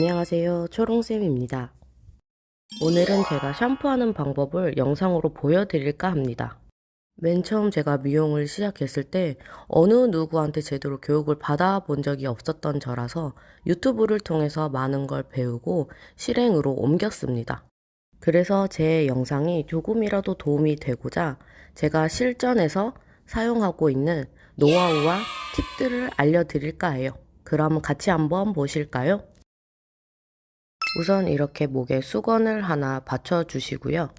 안녕하세요. 초롱쌤입니다. 오늘은 제가 샴푸하는 방법을 영상으로 보여드릴까 합니다. 맨 처음 제가 미용을 시작했을 때 어느 누구한테 제대로 교육을 받아본 적이 없었던 저라서 유튜브를 통해서 많은 걸 배우고 실행으로 옮겼습니다. 그래서 제 영상이 조금이라도 도움이 되고자 제가 실전에서 사용하고 있는 노하우와 팁들을 알려드릴까 해요. 그럼 같이 한번 보실까요? 우선 이렇게 목에 수건을 하나 받쳐주시고요.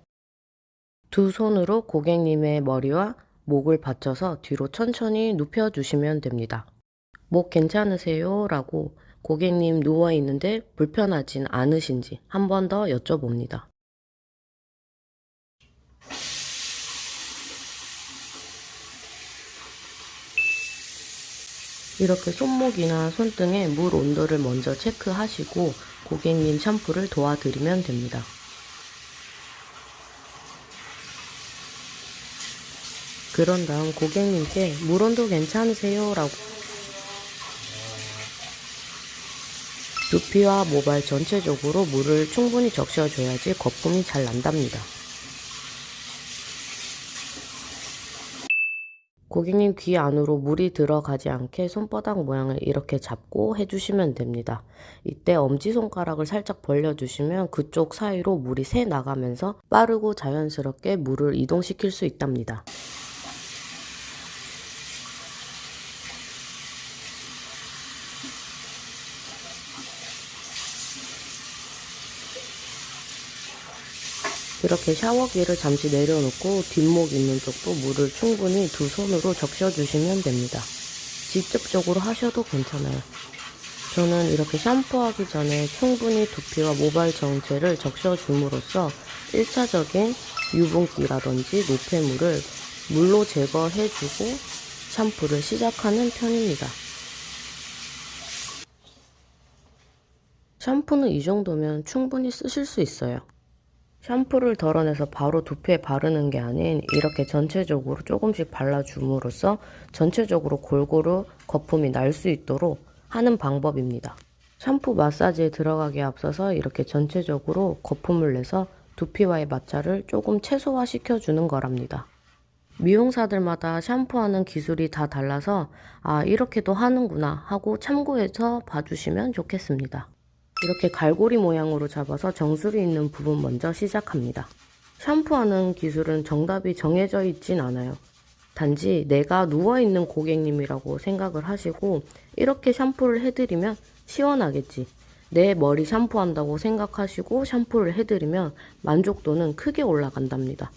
두 손으로 고객님의 머리와 목을 받쳐서 뒤로 천천히 눕혀주시면 됩니다. 목 괜찮으세요? 라고 고객님 누워있는데 불편하진 않으신지 한 번 더 여쭤봅니다. 이렇게 손목이나 손등에 물 온도를 먼저 체크하시고 고객님 샴푸를 도와드리면 됩니다. 그런 다음 고객님께 물 온도 괜찮으세요? 라고 두피와 모발 전체적으로 물을 충분히 적셔줘야지 거품이 잘 난답니다. 고객님 귀 안으로 물이 들어가지 않게 손바닥 모양을 이렇게 잡고 해주시면 됩니다. 이때 엄지손가락을 살짝 벌려주시면 그쪽 사이로 물이 새 나가면서 빠르고 자연스럽게 물을 이동시킬 수 있답니다. 이렇게 샤워기를 잠시 내려놓고 뒷목 있는 쪽도 물을 충분히 두 손으로 적셔주시면 됩니다. 직접적으로 하셔도 괜찮아요. 저는 이렇게 샴푸하기 전에 충분히 두피와 모발 전체를 적셔줌으로써 1차적인 유분기라든지 노폐물을 물로 제거해주고 샴푸를 시작하는 편입니다. 샴푸는 이 정도면 충분히 쓰실 수 있어요. 샴푸를 덜어내서 바로 두피에 바르는 게 아닌 이렇게 전체적으로 조금씩 발라줌으로써 전체적으로 골고루 거품이 날 수 있도록 하는 방법입니다. 샴푸 마사지에 들어가기에 앞서서 이렇게 전체적으로 거품을 내서 두피와의 마찰을 조금 최소화시켜 주는 거랍니다. 미용사들마다 샴푸하는 기술이 다 달라서 아 이렇게도 하는구나 하고 참고해서 봐주시면 좋겠습니다. 이렇게 갈고리 모양으로 잡아서 정수리 있는 부분 먼저 시작합니다. 샴푸하는 기술은 정답이 정해져 있진 않아요. 단지 내가 누워있는 고객님이라고 생각을 하시고 이렇게 샴푸를 해드리면 시원하겠지. 내 머리 샴푸한다고 생각하시고 샴푸를 해드리면 만족도는 크게 올라간답니다.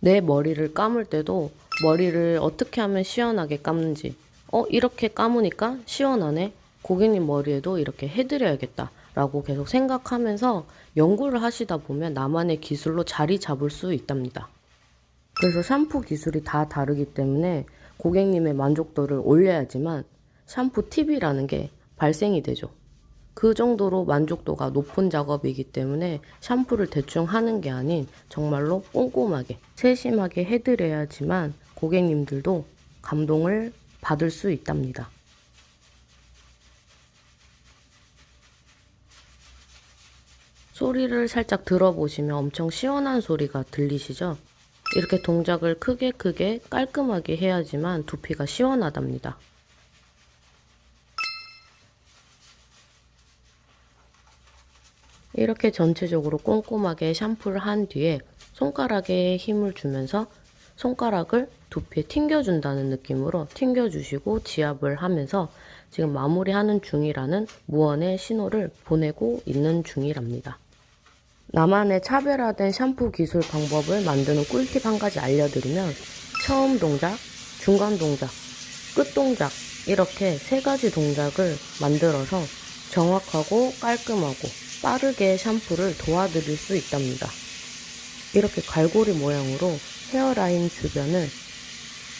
내 머리를 감을 때도 머리를 어떻게 하면 시원하게 감는지 어 이렇게 감으니까 시원하네 고객님 머리에도 이렇게 해드려야겠다 라고 계속 생각하면서 연구를 하시다 보면 나만의 기술로 자리 잡을 수 있답니다. 그래서 샴푸 기술이 다 다르기 때문에 고객님의 만족도를 올려야지만 샴푸 팁이라는 게 발생이 되죠. 그 정도로 만족도가 높은 작업이기 때문에 샴푸를 대충 하는 게 아닌 정말로 꼼꼼하게 세심하게 해드려야지만 고객님들도 감동을 받을 수 있답니다. 소리를 살짝 들어보시면 엄청 시원한 소리가 들리시죠? 이렇게 동작을 크게 크게 깔끔하게 해야지만 두피가 시원하답니다. 이렇게 전체적으로 꼼꼼하게 샴푸를 한 뒤에 손가락에 힘을 주면서 손가락을 두피에 튕겨준다는 느낌으로 튕겨주시고 지압을 하면서 지금 마무리하는 중이라는 무언의 신호를 보내고 있는 중이랍니다. 나만의 차별화된 샴푸 기술 방법을 만드는 꿀팁 한 가지 알려드리면 처음 동작, 중간 동작, 끝 동작 이렇게 세 가지 동작을 만들어서 정확하고 깔끔하고 빠르게 샴푸를 도와드릴 수 있답니다. 이렇게 갈고리 모양으로 헤어라인 주변을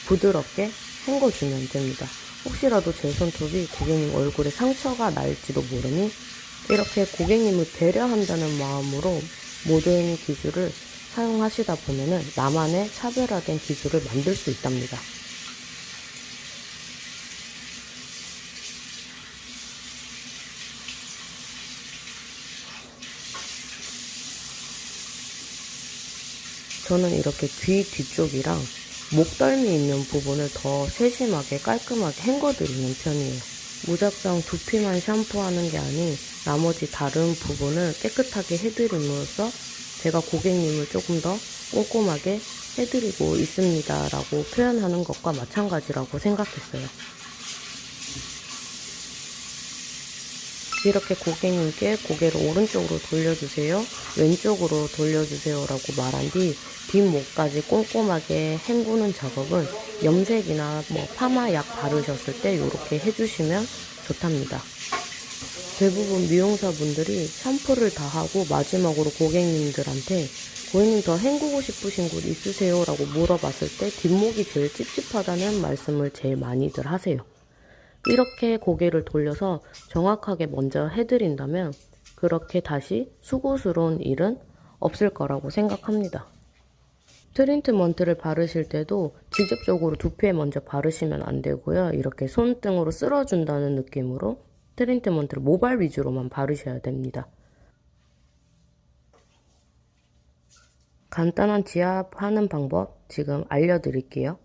부드럽게 헹궈주면 됩니다. 혹시라도 제 손톱이 고객님 얼굴에 상처가 날지도 모르니 이렇게 고객님을 배려한다는 마음으로 모든 기술을 사용하시다 보면은 나만의 차별화된 기술을 만들 수 있답니다. 저는 이렇게 귀 뒤쪽이랑 목덜미 있는 부분을 더 세심하게 깔끔하게 헹궈드리는 편이에요. 무작정 두피만 샴푸하는 게 아닌 나머지 다른 부분을 깨끗하게 해드림으로써 제가 고객님을 조금 더 꼼꼼하게 해드리고 있습니다 라고 표현하는 것과 마찬가지라고 생각했어요. 이렇게 고객님께 고개를 오른쪽으로 돌려주세요. 왼쪽으로 돌려주세요. 라고 말한 뒤 뒷목까지 꼼꼼하게 헹구는 작업은 염색이나 뭐 파마약 바르셨을 때 이렇게 해주시면 좋답니다. 대부분 미용사분들이 샴푸를 다 하고 마지막으로 고객님들한테 고객님 더 헹구고 싶으신 곳 있으세요? 라고 물어봤을 때 뒷목이 제일 찝찝하다는 말씀을 제일 많이들 하세요. 이렇게 고개를 돌려서 정확하게 먼저 해드린다면 그렇게 다시 수고스러운 일은 없을 거라고 생각합니다. 트리트먼트를 바르실 때도 직접적으로 두피에 먼저 바르시면 안 되고요. 이렇게 손등으로 쓸어준다는 느낌으로 트리트먼트를 모발 위주로만 바르셔야 됩니다. 간단한 지압하는 방법 지금 알려드릴게요.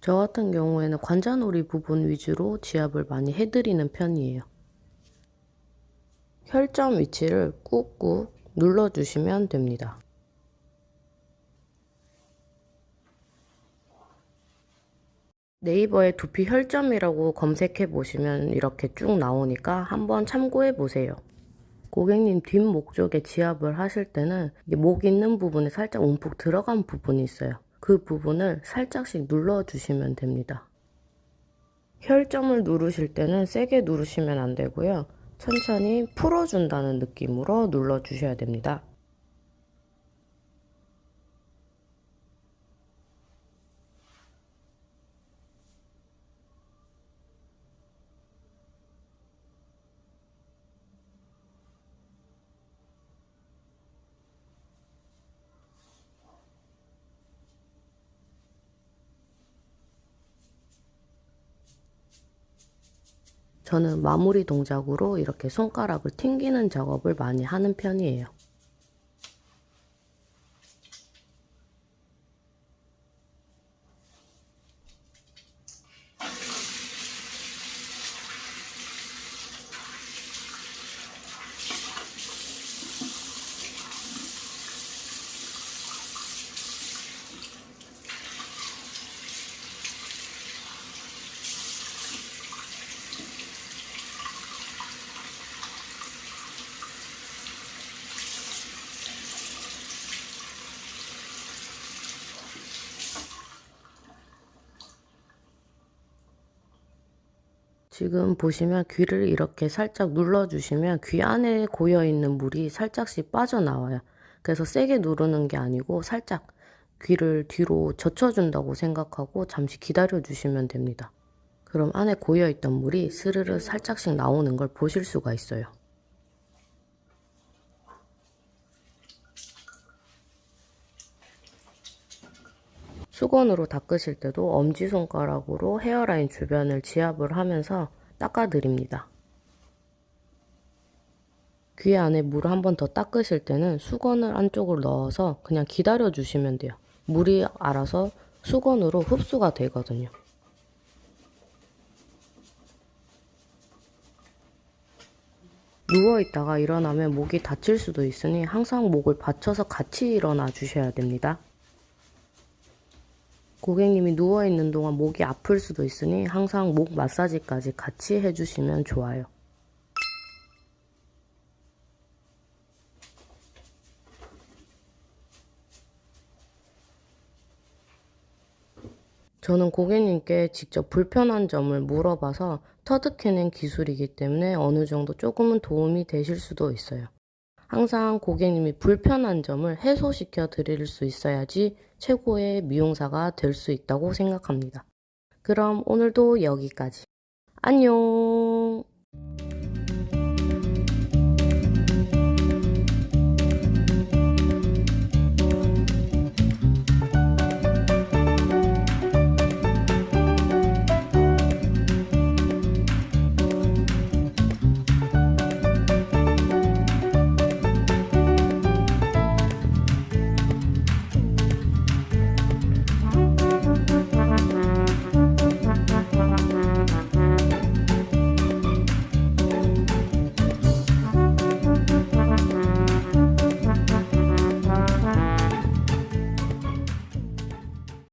저 같은 경우에는 관자놀이 부분 위주로 지압을 많이 해드리는 편이에요. 혈점 위치를 꾹꾹 눌러주시면 됩니다. 네이버에 두피 혈점이라고 검색해 보시면 이렇게 쭉 나오니까 한번 참고해 보세요. 고객님 뒷목 쪽에 지압을 하실 때는 목 있는 부분에 살짝 움푹 들어간 부분이 있어요. 그 부분을 살짝씩 눌러주시면 됩니다. 혈점을 누르실 때는 세게 누르시면 안 되고요. 천천히 풀어준다는 느낌으로 눌러주셔야 됩니다. 저는 마무리 동작으로 이렇게 손가락을 튕기는 작업을 많이 하는 편이에요. 지금 보시면 귀를 이렇게 살짝 눌러주시면 귀 안에 고여있는 물이 살짝씩 빠져나와요. 그래서 세게 누르는 게 아니고 살짝 귀를 뒤로 젖혀준다고 생각하고 잠시 기다려주시면 됩니다. 그럼 안에 고여있던 물이 스르르 살짝씩 나오는 걸 보실 수가 있어요. 수건으로 닦으실 때도 엄지손가락으로 헤어라인 주변을 지압을 하면서 닦아드립니다. 귀 안에 물을 한 번 더 닦으실 때는 수건을 안쪽으로 넣어서 그냥 기다려 주시면 돼요. 물이 알아서 수건으로 흡수가 되거든요. 누워있다가 일어나면 목이 다칠 수도 있으니 항상 목을 받쳐서 같이 일어나 주셔야 됩니다. 고객님이 누워있는 동안 목이 아플 수도 있으니 항상 목 마사지까지 같이 해주시면 좋아요. 저는 고객님께 직접 불편한 점을 물어봐서 터득해낸 기술이기 때문에 어느 정도 조금은 도움이 되실 수도 있어요. 항상 고객님이 불편한 점을 해소시켜 드릴 수 있어야지 최고의 미용사가 될 수 있다고 생각합니다. 그럼 오늘도 여기까지. 안녕!